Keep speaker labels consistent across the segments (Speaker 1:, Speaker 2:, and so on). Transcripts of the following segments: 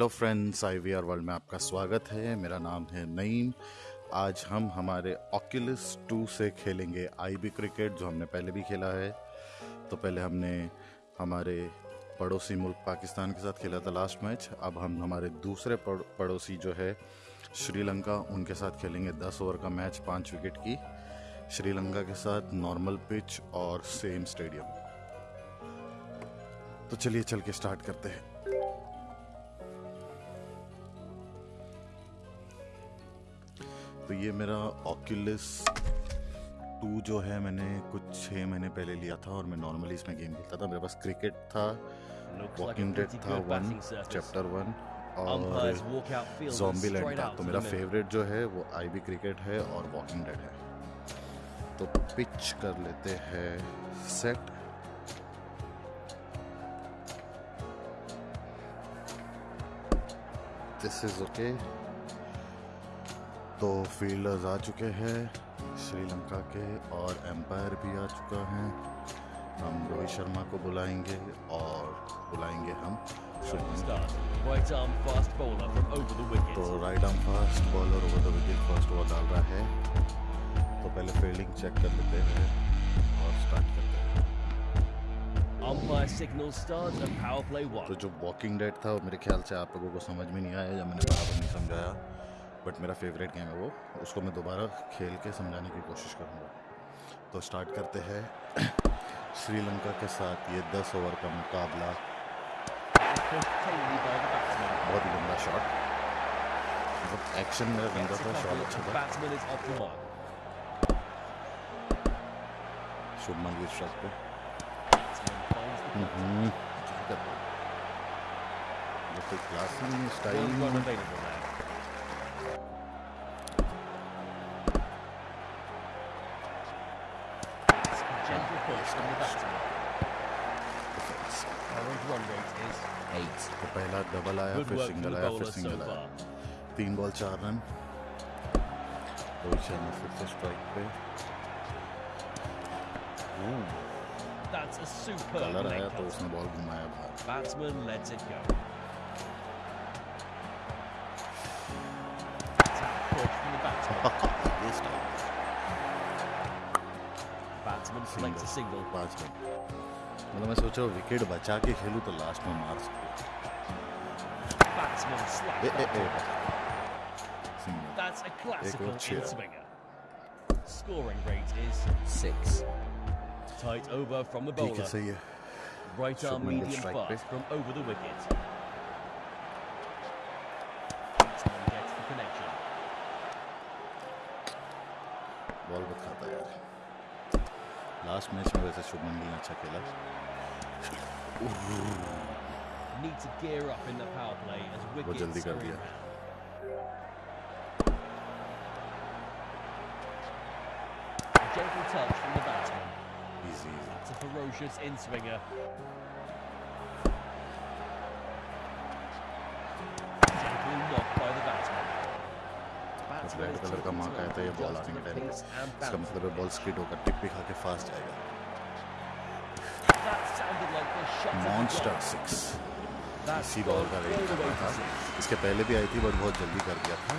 Speaker 1: Hello friends I V R world में आपका स्वागत है। मेरा नाम है नईम। आज हम हमारे ऑक्यूलस 2 से खेलेंगे आई बी क्रिकेट जो हमने पहले भी खेला है। तो पहले हमने हमारे पड़ोसी मुल्क पाकिस्तान के साथ खेला था लास्ट मैच अब हम हमारे दूसरे पड़ोसी जो है श्रीलंका, उनके साथ खेलेंगे 10 ओवर का मैच पाँच विकेट की। श्रीलंका के साथ नॉर्मल पिच और सेम स्टेडियम तो चलिए, चल के स्टार्ट करते हैं। तो ये मेरा ऑक्यूलिस टू जो है मैंने कुछ छः महीने पहले लिया था और मैं नॉर्मली इसमें गेम खेलता था। मेरे पास क्रिकेट था वॉकिंग डेड था वन चैप्टर वन और जॉम्बी लैंड था। तो मेरा फेवरेट जो है वो आईबी क्रिकेट है और वॉकिंग डेड है। तो पिच कर लेते हैं। सेट दिस इज़ ओके तो फील्डर्स आ चुके हैं। श्रीलंका के और एम्पायर भी आ चुका है। हम रोहित शर्मा को बुलाएँगे और बुलाएँगे हम तो right arm fast bowler over the wicket first ball डाल रहा है। तो पहले फील्डिंग चेक कर लेते हैं और स्टार्ट करते हैं. तो जो वॉकिंग डेट था वो मेरे ख्याल से आप लोगों को समझ में नहीं आया जब मैंने बराबर नहीं समझाया। बट मेरा फेवरेट गेम है वो। उसको मैं दोबारा खेल के समझाने की कोशिश करूँगा। तो स्टार्ट करते हैं। श्रीलंका के साथ ये 10 ओवर का मुकाबला। बहुत ही गंदा शॉट मतलब एक्शन मेरा गंदा था शॉट अच्छा था। शुभमन की स्ट्राइक पे। क्लास नहीं स्टाइल तो पहला डबल आया फिर सिंगल आया फिर सिंगल आया तीन बॉल चार रन रोहित शर्मा फिर से स्ट्राइक पे कलर आया तो उसने बॉल घुमाया बाहर batsman let's it go batsman selects a single पांच रन मतलब मैं सोचा विकेट बचा के खेलूं तो लास्ट में मार सकूं That's a classical in swinger. Scoring rate is six. Tight over from the bowler. Right arm medium fast from over the wicket. में वैसे शुभमन गिल अच्छा
Speaker 2: Need to gear up in the power play as
Speaker 1: वो
Speaker 2: wickets
Speaker 1: जल्दी कर दिया
Speaker 2: gentle touch from the batsman.
Speaker 1: Easy easy
Speaker 2: That's a ferocious in swinger. Gently by the batsman. Batsman
Speaker 1: red
Speaker 2: is
Speaker 1: colour का mark आया था ये ball आने के टाइम इसका मतलब है बॉल स्किड होकर टिप भी खा के फास्ट जाएगा मॉन्स्टर. सिक्स इसी बॉल का वेट कर रहा था. इसके पहले भी आई थी बट बहुत जल्दी कर दिया था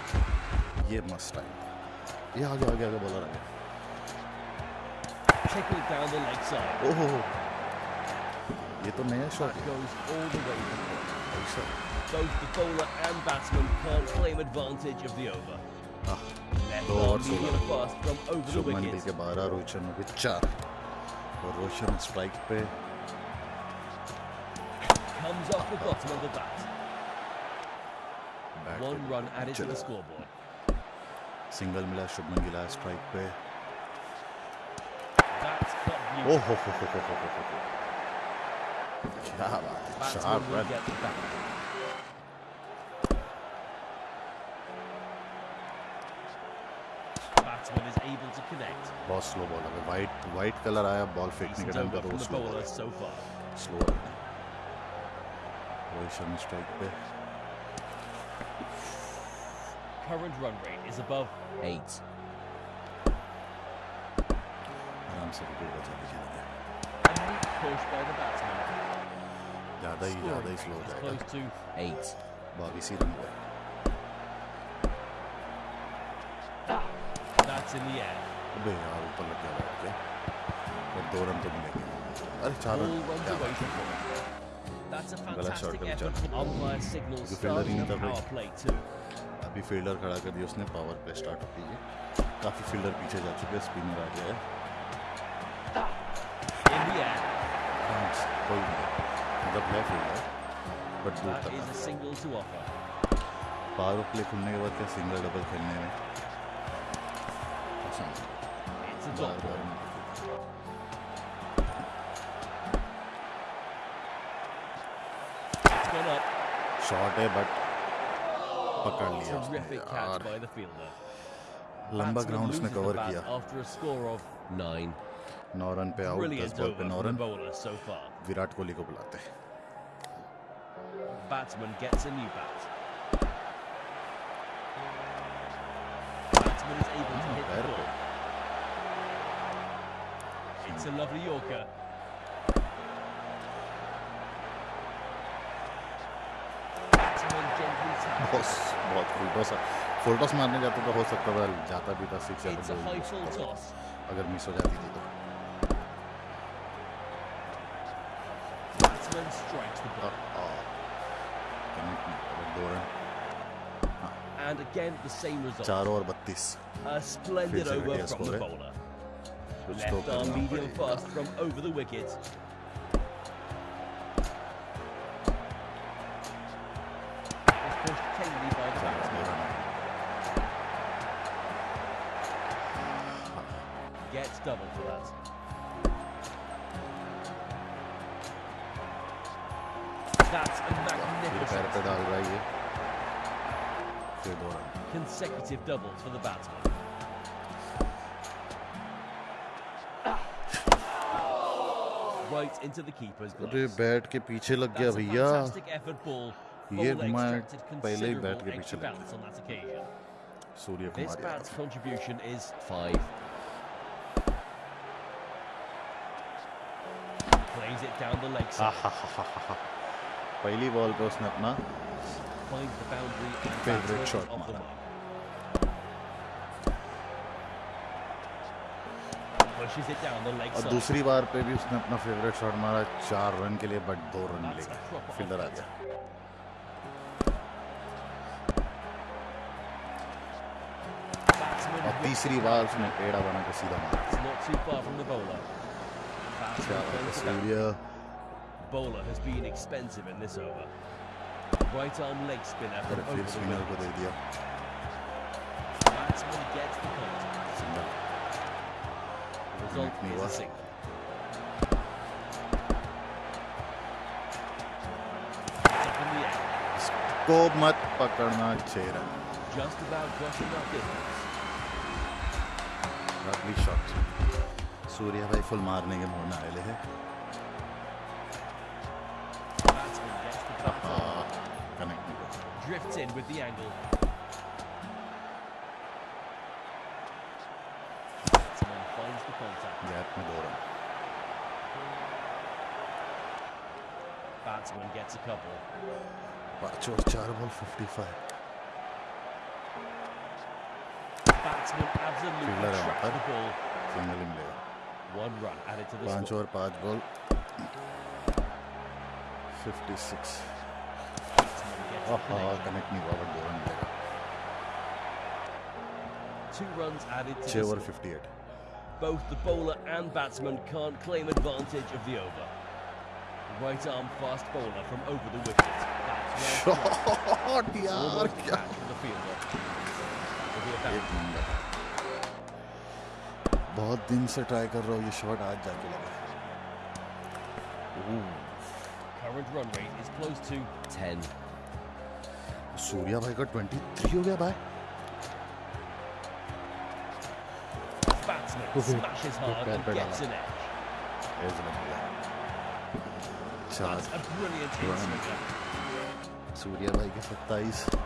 Speaker 1: ये मस्त टाइम ये आगे आगे आगे बॉलर आ गया. ओहो ये तो नया शॉट है
Speaker 2: Both the bowler and batsman can't claim advantage of the over.
Speaker 1: हाँ
Speaker 2: Left
Speaker 1: दो
Speaker 2: arm
Speaker 1: और
Speaker 2: medium
Speaker 1: सोलह
Speaker 2: fast from over the
Speaker 1: Shubman Gill
Speaker 2: wicket.
Speaker 1: के बारह रोहित शर्मा के चार और रोहित शर्मा स्ट्राइक पे
Speaker 2: Comes off the bottom of the bat.
Speaker 1: Bat
Speaker 2: One
Speaker 1: पे
Speaker 2: run added to
Speaker 1: चला।
Speaker 2: the scoreboard.
Speaker 1: सिंगल मिला शुभमन गिल आया स्ट्राइक पे
Speaker 2: That's got
Speaker 1: ओ
Speaker 2: beauty.
Speaker 1: हो हो हो हो हो हो हो क्या बात है
Speaker 2: Batsman
Speaker 1: sharp
Speaker 2: will
Speaker 1: run
Speaker 2: get the bat. Batsman is able to connect.
Speaker 1: बहुत स्लो बॉल है वाइट वाइट कलर आया बॉल फेंकने के
Speaker 2: Decent
Speaker 1: टाइम
Speaker 2: over
Speaker 1: पे
Speaker 2: from
Speaker 1: तो
Speaker 2: the
Speaker 1: slow
Speaker 2: bowler
Speaker 1: ball
Speaker 2: so far.
Speaker 1: Slow के चला गया
Speaker 2: A neat push by the batsman.
Speaker 1: ज़्यादा ही ज़्यादा ही स्लो हो
Speaker 2: Scoring rate is
Speaker 1: जाएगा
Speaker 2: close to eight.
Speaker 1: बाईस ही रन हुए
Speaker 2: That's in the air.
Speaker 1: अबे यार ऊपर लग गया बैठ के और दो रन तो मिलेंगे अरे चार
Speaker 2: Ball
Speaker 1: run
Speaker 2: a fantastic effort. Umpire signals starting power play too.
Speaker 1: अभी फील्डर खड़ा कर दिया उसने पावर प्ले स्टार्ट होती है। काफ़ी फील्डर पीछे जा चुके हैं स्पिनर आ गया है। कोई नहीं। मतलब फील्डर बट दूर तक. पावर प्ले खुलने के बाद क्या सिंगल डबल खेलने में? पसंद। बार बार
Speaker 2: ball.
Speaker 1: शॉट है बट पकड़ लिया उसने यार. लंबा ग्राउंड उसने कवर किया. नौ रन पे आउट दस बॉल पे नौ रन. विराट कोहली को बुलाते हैं
Speaker 2: Batsman gets a new bat. Batsman is able to hit the ball. It's a lovely Yorker. Batsman
Speaker 1: boss बहुत फुल टॉस फुल टॉस मारने जाते तो हो सकता था जाता भी था सिक्स या
Speaker 2: toss.
Speaker 1: अगर मिस हो जाती थी तो दो run
Speaker 2: And again, the same result.
Speaker 1: चार और बत्तीस
Speaker 2: A splendid over from the
Speaker 1: eh?
Speaker 2: bowler.
Speaker 1: तो
Speaker 2: Left arm medium fast from over the wicket. That's a
Speaker 1: फिर पैर पे
Speaker 2: magnificent
Speaker 1: डाल रहा है ये फिर दो run
Speaker 2: consecutive doubles for the batsman. Right into the keeper's
Speaker 1: अरे
Speaker 2: gloves.
Speaker 1: बैट के पीछे लग गया
Speaker 2: That's a
Speaker 1: भैया
Speaker 2: fantastic effort ball.
Speaker 1: ये
Speaker 2: Bowler
Speaker 1: मैं
Speaker 2: extracted
Speaker 1: पहले ही बैट
Speaker 2: considerable
Speaker 1: के
Speaker 2: extra
Speaker 1: पीछे लग
Speaker 2: balance on that occasion.
Speaker 1: Surya
Speaker 2: This
Speaker 1: Kumar
Speaker 2: bat's
Speaker 1: Yadav
Speaker 2: contribution is five. drives it down the leg side.
Speaker 1: पहली बॉल पे उसने अपना
Speaker 2: फेवरेट शॉट
Speaker 1: मारा और दूसरी बार पे भी उसने अपना फेवरेट शॉट मारा चार रन के लिए बट दो रन
Speaker 2: लेके
Speaker 1: फील्डर आ गया। और तीसरी बार उसने एड़ा बना के सीधा मारा।
Speaker 2: It's not too far from the bowler. Batsman
Speaker 1: क्या बात है,
Speaker 2: finds the boundary.
Speaker 1: Surya
Speaker 2: Bowler has been expensive in this over. Right arm leg spinner
Speaker 1: अरे
Speaker 2: from
Speaker 1: फिर
Speaker 2: over the
Speaker 1: स्पिनर को
Speaker 2: wicket.
Speaker 1: दे दिया
Speaker 2: Batsman gets the contact.
Speaker 1: Single
Speaker 2: The result
Speaker 1: नहीं
Speaker 2: is
Speaker 1: हुआ।
Speaker 2: a single. It's up in the air.
Speaker 1: को मत पकड़ना छह run
Speaker 2: Just about got enough distance.
Speaker 1: Lovely shot सूर्य भाई फुल मारने के मोड़ में आए हैं
Speaker 2: Batsman gets the bat on.
Speaker 1: Connect नहीं हुआ
Speaker 2: Drifts in with the angle. Batsman finds the contact.
Speaker 1: Gap में दो run
Speaker 2: Batsman gets a couple.
Speaker 1: पाँच और चार ball fifty five
Speaker 2: Batsman absolutely
Speaker 1: Fielder है वहाँ
Speaker 2: trapped the
Speaker 1: पर।
Speaker 2: ball.
Speaker 1: सिंगल ही मिलेगा
Speaker 2: One run added to the
Speaker 1: पाँच
Speaker 2: score.
Speaker 1: और पाँच ball fifty six
Speaker 2: Batsman gets the connection.
Speaker 1: Connect नहीं हुआ बट दो रन मिलेगा
Speaker 2: Two runs added to
Speaker 1: छः
Speaker 2: the
Speaker 1: over
Speaker 2: score.
Speaker 1: Fifty eight
Speaker 2: Both the bowler and batsman can't claim advantage of the over. Right arm fast bowler from over the wicket. That's well thrown.
Speaker 1: Shot यार
Speaker 2: Almost
Speaker 1: क्या
Speaker 2: catch from the fielder. Will be a
Speaker 1: एक
Speaker 2: bounce.
Speaker 1: Number बहुत दिन से try कर रहा हूँ ये शॉट आज जाके लगा
Speaker 2: Current run rate is close to 10.
Speaker 1: Surya भाई का 23 हो गया भाई
Speaker 2: smashes hard and gets an edge. That's a brilliant hit
Speaker 1: Surya भाई के 27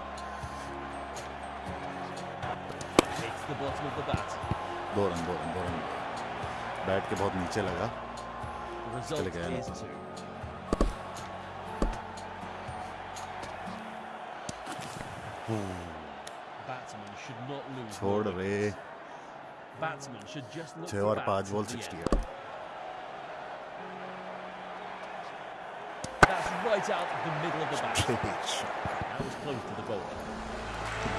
Speaker 2: Hits the bottom of the bat.
Speaker 1: दो रन दो रन दो रन बैट के बहुत नीचे लगा
Speaker 2: not lose.
Speaker 1: छोड़ रे छः और पाँच बॉल सिक्सटी है
Speaker 2: right out of the middle of the bat. That was close to the bowler.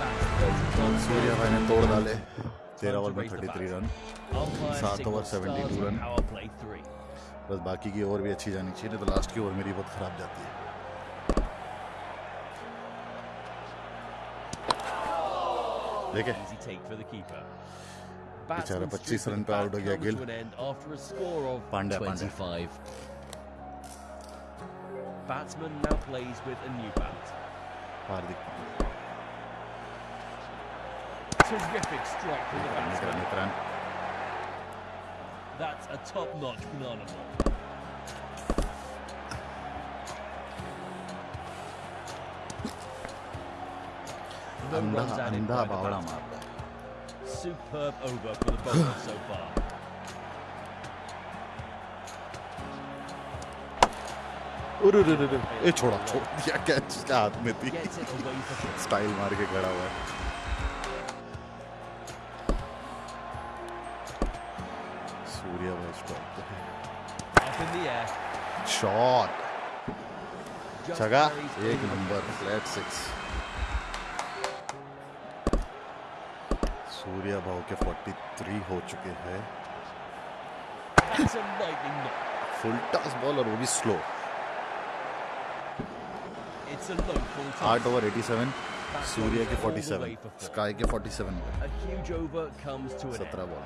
Speaker 2: That's 30 runs.
Speaker 1: Surya भाई ने तोड़ डाले
Speaker 2: Time
Speaker 1: तेरह ओवर में थर्टी थ्री रन सात ओवर सेवेंटी
Speaker 2: टू
Speaker 1: रन बस बाकी की ओवर भी अच्छी जानी चाहिए नहीं तो लास्ट की ओवर मेरी बहुत खराब जाती है। बेचारा
Speaker 2: पच्चीस
Speaker 1: रन पे आउट हो गया Gill Pandey
Speaker 2: Pandey batsman now plays with a new bat
Speaker 1: Hardik
Speaker 2: Terrific strike from the
Speaker 1: निकरा
Speaker 2: batsman.
Speaker 1: निकरा
Speaker 2: That's a top-notch banana ball. No
Speaker 1: अंधा
Speaker 2: runs added
Speaker 1: अंधा
Speaker 2: by the
Speaker 1: बावड़ा
Speaker 2: batsman.
Speaker 1: मार रहा है
Speaker 2: Superb over for the bowler so far.
Speaker 1: अरे रे रे ए छोड़ा छोड़ दिया कैच उसके हाथ में थी. स्टाइल मार के खड़ा हुआ है शॉट एक नंबर फ्लैट सिक्स सूर्य भाव के 43 हो चुके हैं। फुल टॉस बॉल और वो भी स्लो आठ ओवर 87 सूर्य के 47 स्काई के 47
Speaker 2: सत्रह ball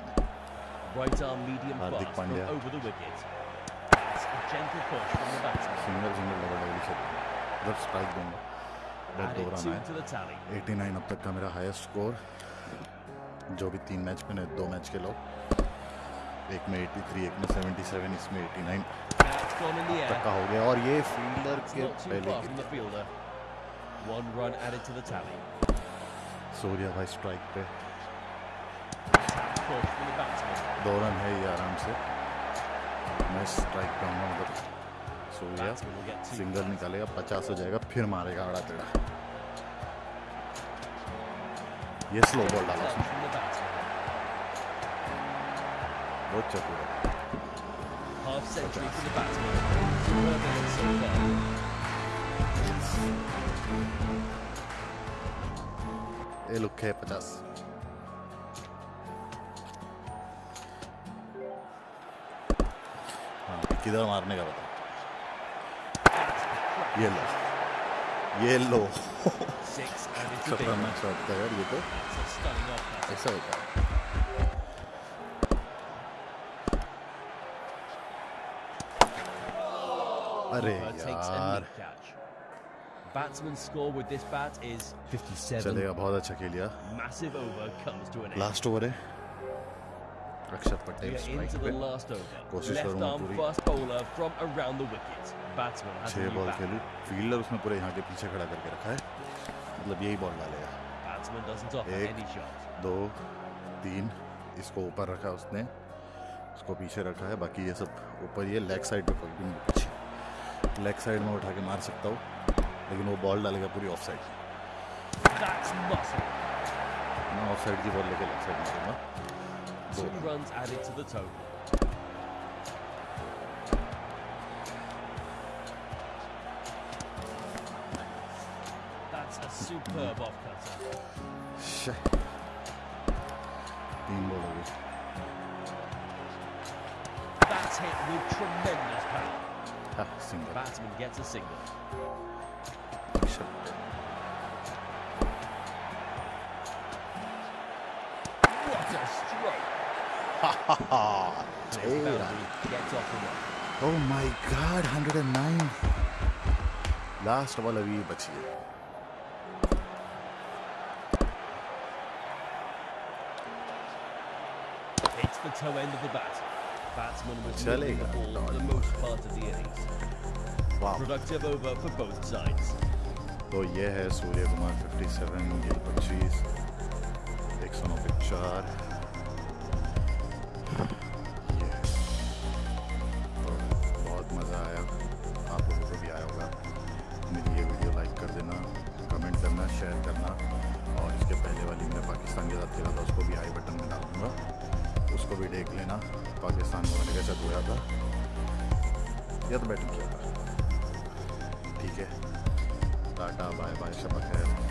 Speaker 1: Hardik Pandya.
Speaker 2: Gentle push from the batsman.
Speaker 1: Single single double double खेल जब स्ट्राइक दूँगा बहुत
Speaker 2: Added
Speaker 1: दो रन
Speaker 2: two
Speaker 1: है
Speaker 2: to the tally.
Speaker 1: 89 अब तक का मेरा हाईएस्ट स्कोर जो भी तीन मैच में दो मैच के लो एक में 83 एक में 77 इसमें 89
Speaker 2: That's gone in the
Speaker 1: तक का हो गया और ये फील्डर के पहले
Speaker 2: far
Speaker 1: की
Speaker 2: from the fielder. One run added to the tally.
Speaker 1: Surya भाई स्ट्राइक पे. दो रन है ये आराम से नाइस स्ट्राइक
Speaker 2: डाउन सो गया।
Speaker 1: सिंगल निकालेगा पचास हो जाएगा फिर मारेगा अड़ा तेड़ा ये स्लो बॉल डाला बहुत चतुर है। ये लुक है पचास। किधर मारने का बता ये लो ये लो. खतरनाक शॉट था यार ये तो. ऐसा होता है अरे यार.
Speaker 2: Batsman's score with this bat is 57.
Speaker 1: चलेगा बहुत अच्छा खेलिया
Speaker 2: Massive over comes to an end.
Speaker 1: Last over है
Speaker 2: We
Speaker 1: पटेल स्ट्राइक पे. कोशिश करूँगा पूरी। छह बॉल. खेलूं. फील्डर उसने पूरे यहाँ के पीछे खड़ा करके रखा है। मतलब यही बॉल डालेगा एक। दो तीन इसको ऊपर रखा उसने। इसको पीछे रखा है। बाकी ये सब ऊपर ये लेग साइड पे कोई भी पीछे। लेग साइड में उठा के मार सकता हूँ। लेकिन वो बॉल डालेगा पूरी ऑफ़ साइड मैं ऑफ़ साइड की बॉल लेके लेग साइड मारूँगा
Speaker 2: Two runs added to the total. That's a superb
Speaker 1: off cutter. Shit.
Speaker 2: That's hit with tremendous power. Batsman gets a single.
Speaker 1: Oh my god, 109. Last ball अभी बची है
Speaker 2: Hits the toe end of the bat. Batsman was moving the ball for the most part of the innings.
Speaker 1: वाह
Speaker 2: Productive over for both sides.
Speaker 1: तो ये है सूर्य कुमार 57 गिल 25 एक सौ नौ चार शेयर करना। और इसके पहले वाली मैं पाकिस्तान के साथ खेला था, उसको भी आई बटन में डालूँगा। उसको भी देख लेना, पाकिस्तान में मैंने कैसा धोया था। या तो बैटिंग किया था। ठीक है। टाटा बाय बाय शबक है।